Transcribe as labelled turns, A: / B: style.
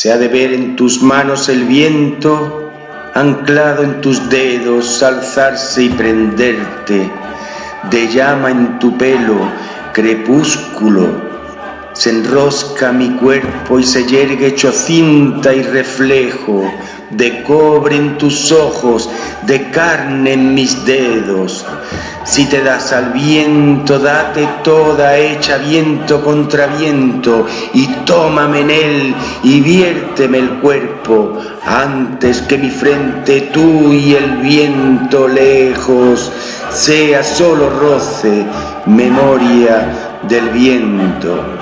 A: Se ha de ver en tus manos el viento, anclado en tus dedos, alzarse y prenderte, de llama en tu pelo, crepúsculo, se enrosca mi cuerpo y se yergue hecho cinta y reflejo, de cobre en tus ojos, de carne en mis dedos. Si te das al viento, date toda hecha viento contra viento, y tómame en él y viérteme el cuerpo, antes que mi frente tú y el viento lejos sea solo roce, memoria del viento.